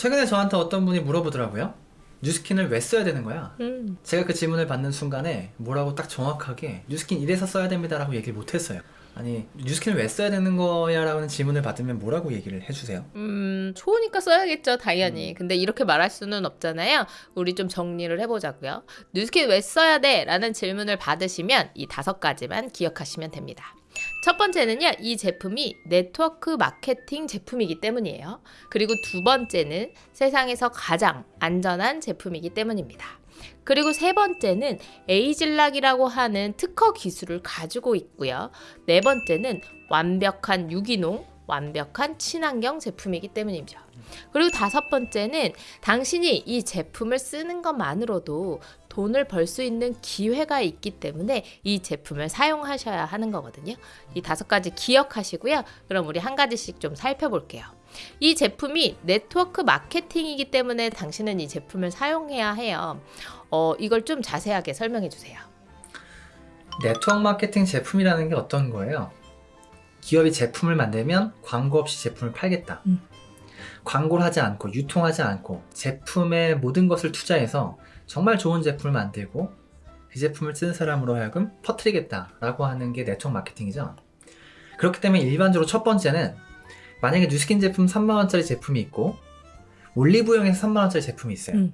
최근에 저한테 어떤 분이 물어보더라고요. 뉴스킨을 왜 써야 되는 거야? 음. 제가 그 질문을 받는 순간에 뭐라고 딱 정확하게 뉴스킨 이래서 써야 됩니다 라고 얘기를 못했어요. 아니 뉴스킨을 왜 써야 되는 거야 라는 질문을 받으면 뭐라고 얘기를 해주세요? 음, 좋으니까 써야겠죠, 당연히. 근데 이렇게 말할 수는 없잖아요. 우리 좀 정리를 해보자고요. 뉴스킨 왜 써야 돼? 라는 질문을 받으시면 이 다섯 가지만 기억하시면 됩니다. 첫 번째는요, 이 제품이 네트워크 마케팅 제품이기 때문이에요. 그리고 두 번째는 세상에서 가장 안전한 제품이기 때문입니다. 그리고 세 번째는 에이즐락이라고 하는 특허 기술을 가지고 있고요. 네 번째는 완벽한 유기농, 완벽한 친환경 제품이기 때문이죠. 그리고 다섯 번째는 당신이 이 제품을 쓰는 것만으로도 돈을 벌 수 있는 기회가 있기 때문에 이 제품을 사용하셔야 하는 거거든요. 이 다섯 가지 기억하시고요. 그럼 우리 한 가지씩 좀 살펴볼게요. 이 제품이 네트워크 마케팅이기 때문에 당신은 이 제품을 사용해야 해요. 어, 이걸 좀 자세하게 설명해 주세요. 네트워크 마케팅 제품이라는 게 어떤 거예요? 기업이 제품을 만들면 광고 없이 제품을 팔겠다. 음. 광고를 하지 않고 유통하지 않고 제품의 모든 것을 투자해서 정말 좋은 제품을 만들고 그 제품을 쓰는 사람으로 하여금 퍼뜨리겠다라고 하는 게 네트워크 마케팅이죠. 그렇기 때문에 일반적으로 첫 번째는 만약에 뉴스킨 제품 3만원짜리 제품이 있고 올리브영에서 3만원짜리 제품이 있어요. 음.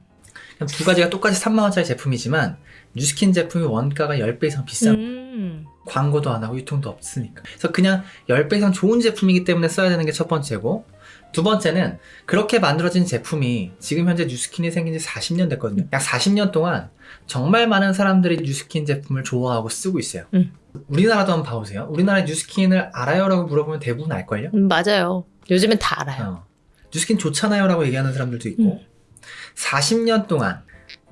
그럼 두 가지가 똑같이 3만원짜리 제품이지만 뉴스킨 제품이 원가가 10배 이상 비싼 음. 광고도 안 하고 유통도 없으니까 그래서 그냥 10배 이상 좋은 제품이기 때문에 써야 되는 게 첫 번째고 두 번째는 그렇게 만들어진 제품이 지금 현재 뉴스킨이 생긴 지 40년 됐거든요 약 40년 동안 정말 많은 사람들이 뉴스킨 제품을 좋아하고 쓰고 있어요 음. 우리나라도 한번 봐보세요 우리나라 뉴스킨을 알아요? 라고 물어보면 대부분 알걸요? 음, 맞아요. 요즘엔 다 알아요. 어. 뉴스킨 좋잖아요 라고 얘기하는 사람들도 있고 음. 40년 동안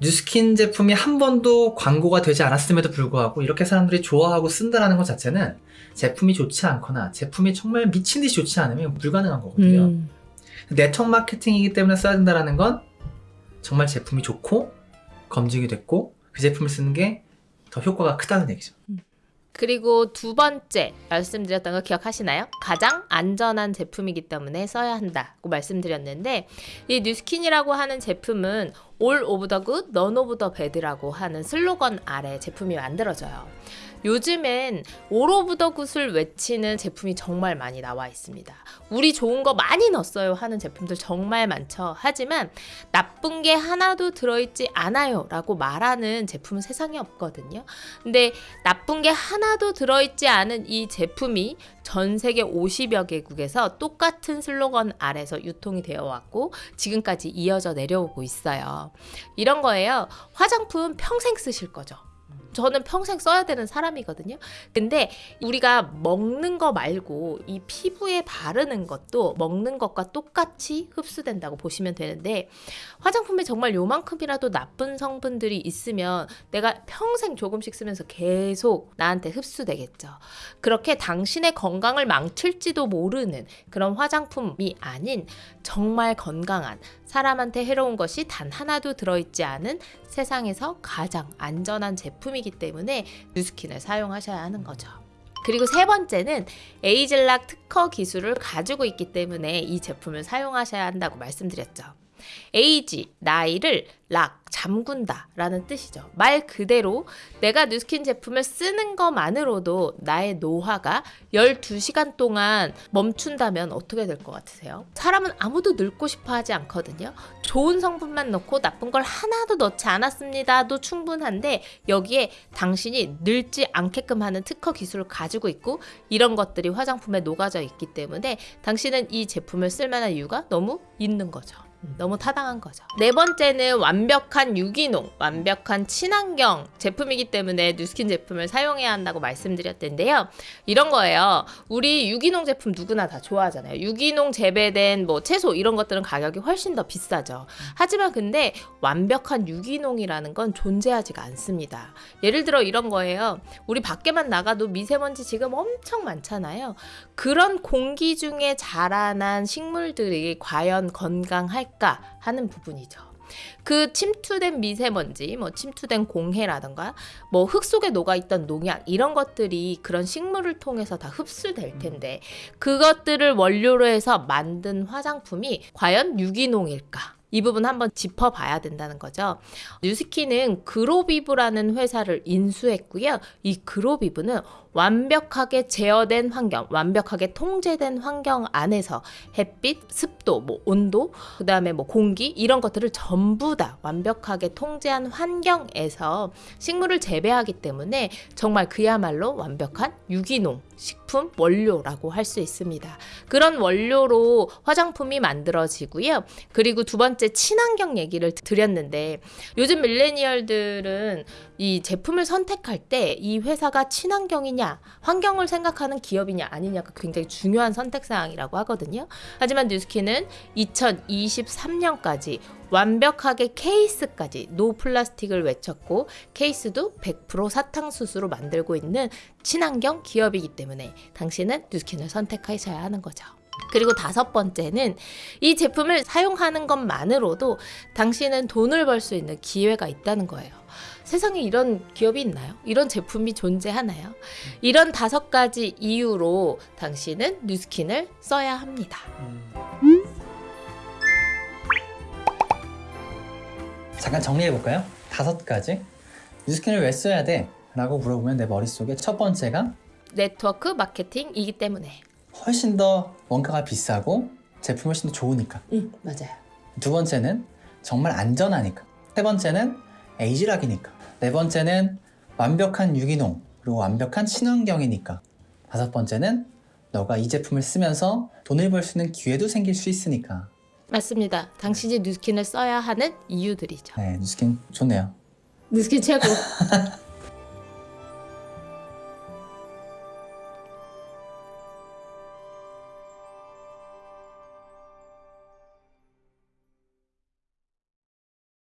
뉴스킨 제품이 한 번도 광고가 되지 않았음에도 불구하고 이렇게 사람들이 좋아하고 쓴다라는 것 자체는 제품이 좋지 않거나 제품이 정말 미친 듯이 좋지 않으면 불가능한 거거든요. 음. 네트워크 마케팅이기 때문에 써야 된다는 건 정말 제품이 좋고 검증이 됐고 그 제품을 쓰는 게 더 효과가 크다는 얘기죠. 그리고 두 번째 말씀드렸던 거 기억하시나요? 가장 안전한 제품이기 때문에 써야 한다고 말씀드렸는데 이 뉴스킨이라고 하는 제품은 All of the good, none of the bad라고 하는 슬로건 아래 제품이 만들어져요. 요즘엔 All of the good을 외치는 제품이 정말 많이 나와 있습니다. 우리 좋은 거 많이 넣었어요 하는 제품들 정말 많죠. 하지만 나쁜 게 하나도 들어있지 않아요 라고 말하는 제품은 세상에 없거든요. 근데 나쁜 게 하나도 들어있지 않은 이 제품이 전 세계 50여 개국에서 똑같은 슬로건 아래서 유통이 되어 왔고 지금까지 이어져 내려오고 있어요. 이런 거예요. 화장품 평생 쓰실 거죠. 저는 평생 써야 되는 사람이거든요. 근데 우리가 먹는 거 말고 이 피부에 바르는 것도 먹는 것과 똑같이 흡수된다고 보시면 되는데 화장품에 정말 요만큼이라도 나쁜 성분들이 있으면 내가 평생 조금씩 쓰면서 계속 나한테 흡수되겠죠. 그렇게 당신의 건강을 망칠지도 모르는 그런 화장품이 아닌 정말 건강한 사람한테 해로운 것이 단 하나도 들어있지 않은 세상에서 가장 안전한 제품이기 때문에 뉴스킨을 사용하셔야 하는 거죠. 그리고 세 번째는 ageLOC 특허 기술을 가지고 있기 때문에 이 제품을 사용하셔야 한다고 말씀드렸죠. age, 나이를 lock, 잠군다 라는 뜻이죠. 말 그대로 내가 뉴스킨 제품을 쓰는 것만으로도 나의 노화가 12시간 동안 멈춘다면 어떻게 될 것 같으세요? 사람은 아무도 늙고 싶어 하지 않거든요. 좋은 성분만 넣고 나쁜 걸 하나도 넣지 않았습니다도 충분한데 여기에 당신이 늙지 않게끔 하는 특허 기술을 가지고 있고 이런 것들이 화장품에 녹아져 있기 때문에 당신은 이 제품을 쓸 만한 이유가 너무 있는 거죠. 너무 타당한 거죠. 네 번째는 완벽한 유기농, 완벽한 친환경 제품이기 때문에 뉴스킨 제품을 사용해야 한다고 말씀드렸는데요. 이런 거예요. 우리 유기농 제품 누구나 다 좋아하잖아요. 유기농 재배된 뭐 채소 이런 것들은 가격이 훨씬 더 비싸죠. 하지만 근데 완벽한 유기농이라는 건 존재하지가 않습니다. 예를 들어 이런 거예요. 우리 밖에만 나가도 미세먼지 지금 엄청 많잖아요. 그런 공기 중에 자라난 식물들이 과연 건강할까 하는 부분이죠. 그 침투된 미세먼지, 뭐 침투된 공해라든가 뭐 흙 속에 녹아 있던 농약 이런 것들이 그런 식물을 통해서 다 흡수될 텐데 그것들을 원료로 해서 만든 화장품이 과연 유기농일까? 이 부분 한번 짚어봐야 된다는 거죠. 뉴스키는 그로비브라는 회사를 인수했고요. 이 그로비브는 완벽하게 제어된 환경, 완벽하게 통제된 환경 안에서 햇빛, 습도, 뭐 온도, 그 다음에 뭐 공기 이런 것들을 전부 다 완벽하게 통제한 환경에서 식물을 재배하기 때문에 정말 그야말로 완벽한 유기농 식품 원료라고 할 수 있습니다. 그런 원료로 화장품이 만들어지고요. 그리고 두 번째 친환경 얘기를 드렸는데 요즘 밀레니얼들은 이 제품을 선택할 때 이 회사가 친환경이냐, 환경을 생각하는 기업이냐 아니냐가 굉장히 중요한 선택 사항이라고 하거든요. 하지만 뉴스킨은 2023년까지 완벽하게 케이스까지 no plastic을 외쳤고 케이스도 100% 사탕수수로 만들고 있는 친환경 기업이기 때문에 당신은 뉴스킨을 선택하셔야 하는 거죠. 그리고 다섯 번째는 이 제품을 사용하는 것만으로도 당신은 돈을 벌 수 있는 기회가 있다는 거예요. 세상에 이런 기업이 있나요? 이런 제품이 존재하나요? 이런 다섯 가지 이유로 당신은 뉴스킨을 써야 합니다. 잠깐 정리해 볼까요? 다섯 가지. 뉴스킨을 왜 써야 돼? 라고 물어보면 내 머릿속에 첫 번째가 네트워크 마케팅이기 때문에. 훨씬 더 원가가 비싸고 제품이 훨씬 더 좋으니까. 응, 맞아요. 두 번째는 정말 안전하니까. 세 번째는 에이지락이니까. 네 번째는 완벽한 유기농 그리고 완벽한 친환경이니까. 다섯 번째는 너가 이 제품을 쓰면서 돈을 벌 수 있는 기회도 생길 수 있으니까. 맞습니다. 당신이 뉴스킨을 써야 하는 이유들이죠. 네, 뉴스킨 좋네요. 뉴스킨 최고.